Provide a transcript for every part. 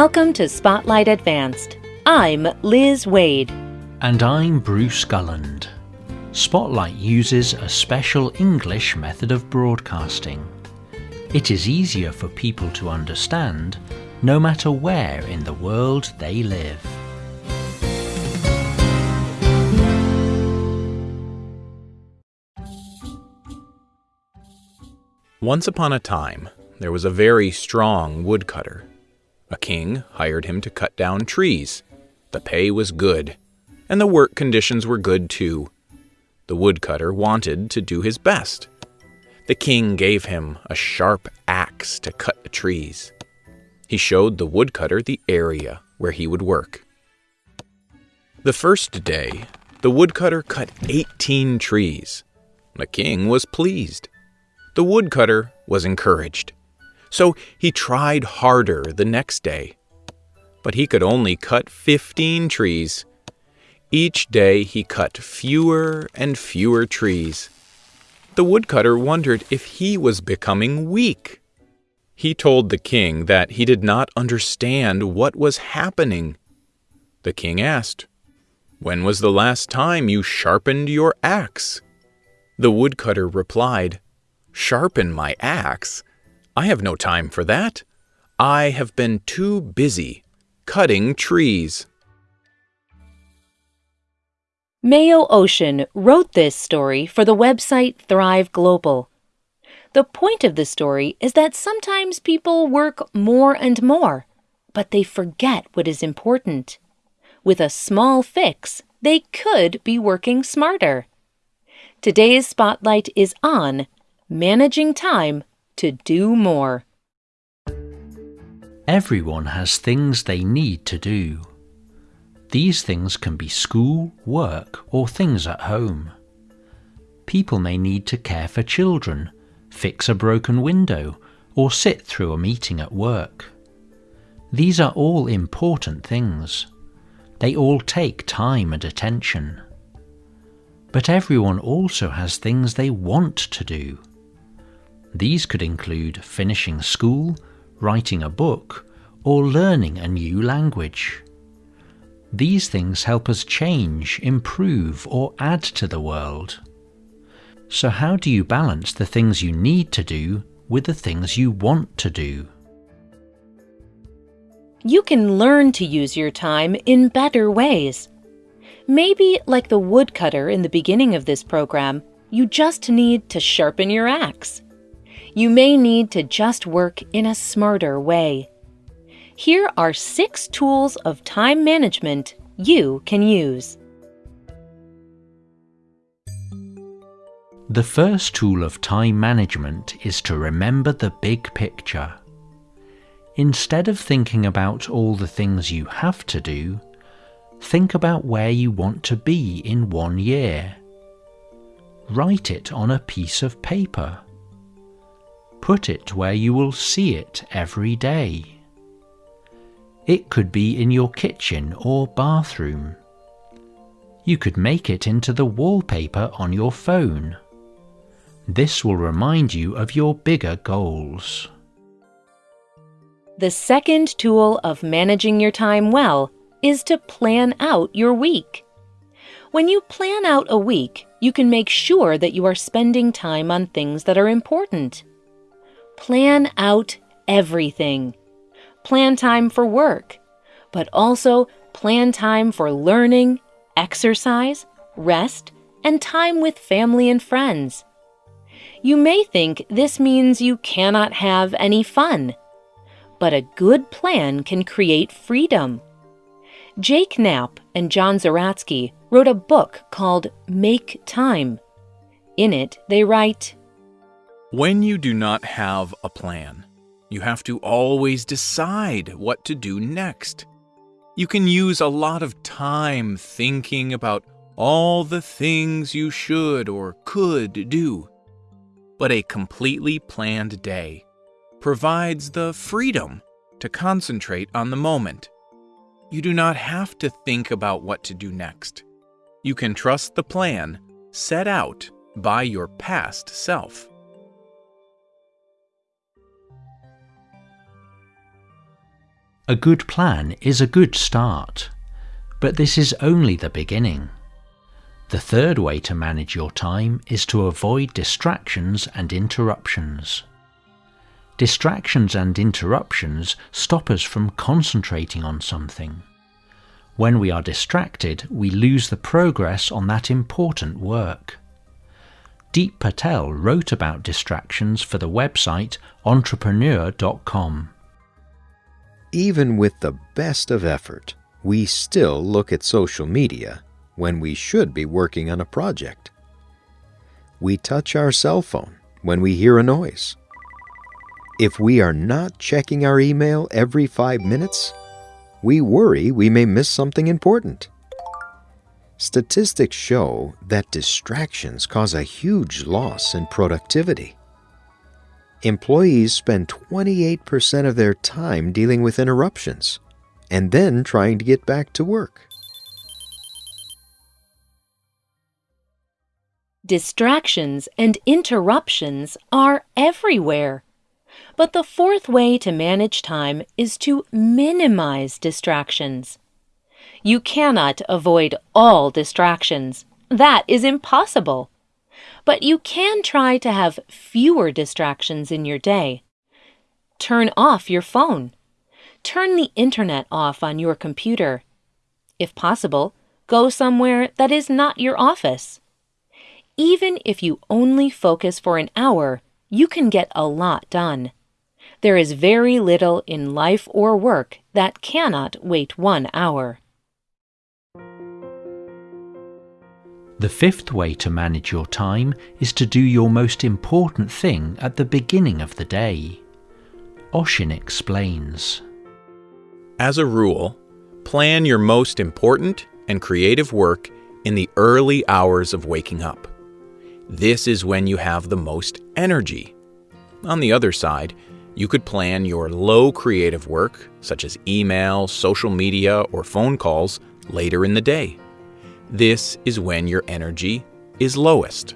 Welcome to Spotlight Advanced. I'm Liz Waid. And I'm Bruce Gulland. Spotlight uses a special English method of broadcasting. It is easier for people to understand no matter where in the world they live. Once upon a time, there was a very strong woodcutter. A king hired him to cut down trees. The pay was good, and the work conditions were good too. The woodcutter wanted to do his best. The king gave him a sharp axe to cut the trees. He showed the woodcutter the area where he would work. The first day, the woodcutter cut 18 trees. The king was pleased. The woodcutter was encouraged. So he tried harder the next day. But he could only cut 15 trees. Each day he cut fewer and fewer trees. The woodcutter wondered if he was becoming weak. He told the king that he did not understand what was happening. The king asked, When was the last time you sharpened your axe? The woodcutter replied, Sharpen my axe? I have no time for that. I have been too busy cutting trees. Mayo Oshin wrote this story for the website Thrive Global. The point of the story is that sometimes people work more and more, but they forget what is important. With a small fix, they could be working smarter. Today's spotlight is on managing time to do more. Everyone has things they need to do. These things can be school, work, or things at home. People may need to care for children, fix a broken window, or sit through a meeting at work. These are all important things. They all take time and attention. But everyone also has things they want to do. These could include finishing school, writing a book, or learning a new language. These things help us change, improve, or add to the world. So, how do you balance the things you need to do with the things you want to do? You can learn to use your time in better ways. Maybe, like the woodcutter in the beginning of this program, you just need to sharpen your axe you may need to just work in a smarter way. Here are six tools of time management you can use. The first tool of time management is to remember the big picture. Instead of thinking about all the things you have to do, think about where you want to be in one year. Write it on a piece of paper. Put it where you will see it every day. It could be in your kitchen or bathroom. You could make it into the wallpaper on your phone. This will remind you of your bigger goals. The second tool of managing your time well is to plan out your week. When you plan out a week, you can make sure that you are spending time on things that are important. Plan out everything. Plan time for work, but also plan time for learning, exercise, rest, and time with family and friends. You may think this means you cannot have any fun, but a good plan can create freedom. Jake Knapp and John Zeratsky wrote a book called Make Time. In it, they write when you do not have a plan, you have to always decide what to do next. You can use a lot of time thinking about all the things you should or could do. But a completely planned day provides the freedom to concentrate on the moment. You do not have to think about what to do next. You can trust the plan set out by your past self. A good plan is a good start, but this is only the beginning. The third way to manage your time is to avoid distractions and interruptions. Distractions and interruptions stop us from concentrating on something. When we are distracted, we lose the progress on that important work. Deep Patel wrote about distractions for the website entrepreneur.com. Even with the best of effort, we still look at social media when we should be working on a project. We touch our cell phone when we hear a noise. If we are not checking our email every five minutes, we worry we may miss something important. Statistics show that distractions cause a huge loss in productivity employees spend 28% of their time dealing with interruptions and then trying to get back to work. Distractions and interruptions are everywhere. But the fourth way to manage time is to minimize distractions. You cannot avoid all distractions. That is impossible but you can try to have fewer distractions in your day. Turn off your phone. Turn the internet off on your computer. If possible, go somewhere that is not your office. Even if you only focus for an hour, you can get a lot done. There is very little in life or work that cannot wait one hour. The fifth way to manage your time is to do your most important thing at the beginning of the day. Oshin explains. As a rule, plan your most important and creative work in the early hours of waking up. This is when you have the most energy. On the other side, you could plan your low creative work, such as email, social media, or phone calls, later in the day. This is when your energy is lowest.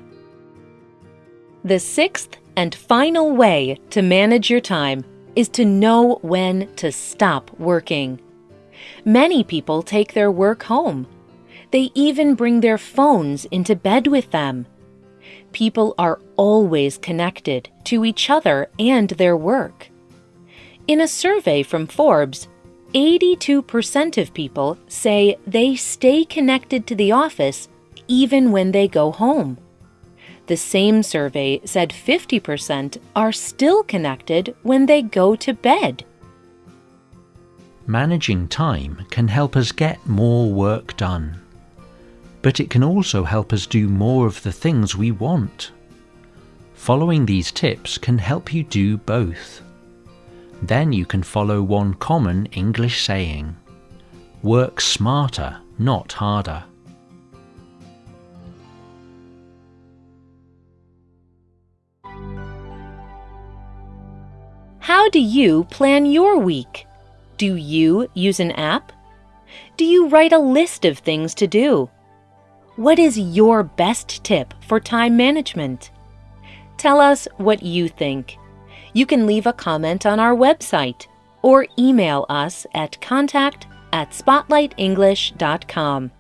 The sixth and final way to manage your time is to know when to stop working. Many people take their work home. They even bring their phones into bed with them. People are always connected to each other and their work. In a survey from Forbes, 82% of people say they stay connected to the office even when they go home. The same survey said 50% are still connected when they go to bed. Managing time can help us get more work done, but it can also help us do more of the things we want. Following these tips can help you do both. Then you can follow one common English saying Work smarter, not harder. How do you plan your week? Do you use an app? Do you write a list of things to do? What is your best tip for time management? Tell us what you think you can leave a comment on our website or email us at contact at spotlightenglish.com.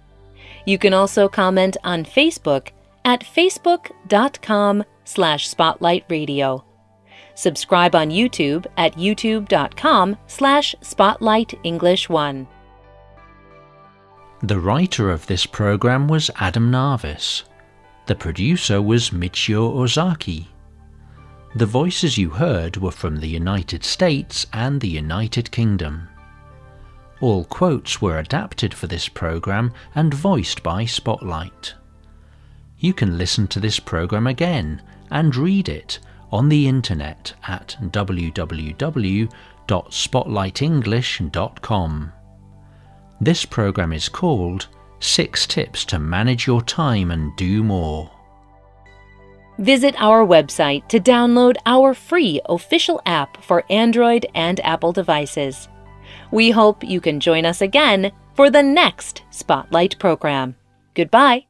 You can also comment on Facebook at facebook.com slash spotlightradio. Subscribe on YouTube at youtube.com slash spotlightenglish1. The writer of this program was Adam Narvis. The producer was Michio Ozaki. The voices you heard were from the United States and the United Kingdom. All quotes were adapted for this program and voiced by Spotlight. You can listen to this program again and read it on the internet at www.spotlightenglish.com. This program is called Six Tips to Manage Your Time and Do More. Visit our website to download our free official app for Android and Apple devices. We hope you can join us again for the next Spotlight program. Goodbye.